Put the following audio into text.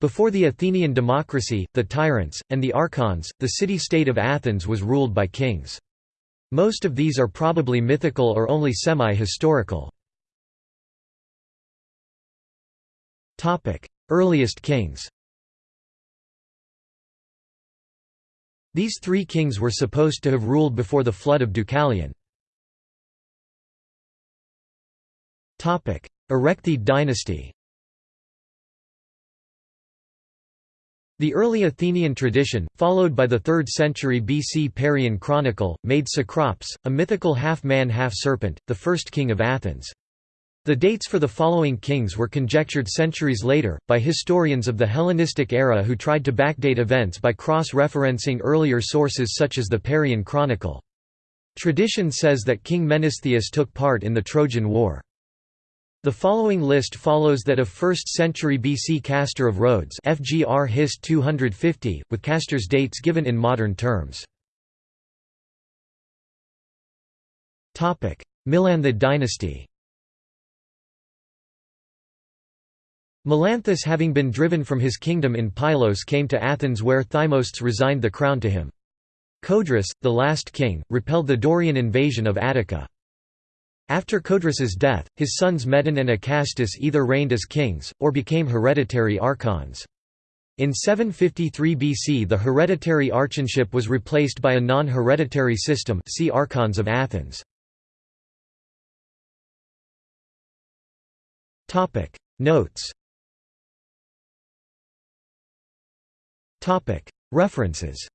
Before the Athenian democracy, the tyrants, and the archons, the city-state of Athens was ruled by kings. Most of these are probably mythical or only semi-historical. Earliest kings These three kings were supposed to have ruled before the flood of Deucalion. Erechthid dynasty The early Athenian tradition, followed by the 3rd century BC Parian Chronicle, made Cecrops, a mythical half-man half-serpent, the first king of Athens. The dates for the following kings were conjectured centuries later, by historians of the Hellenistic era who tried to backdate events by cross-referencing earlier sources such as the Parian Chronicle. Tradition says that King Menestheus took part in the Trojan War. The following list follows that of 1st century BC Castor of Rhodes FGR Hist 250, with Castor's dates given in modern terms. Melanthid dynasty Melanthus having been driven from his kingdom in Pylos came to Athens where Thymostes resigned the crown to him. Codrus, the last king, repelled the Dorian invasion of Attica. After Codrus's death, his sons Medon and Acastus either reigned as kings, or became hereditary archons. In 753 BC the hereditary archonship was replaced by a non-hereditary system see Archons of Athens. Notes References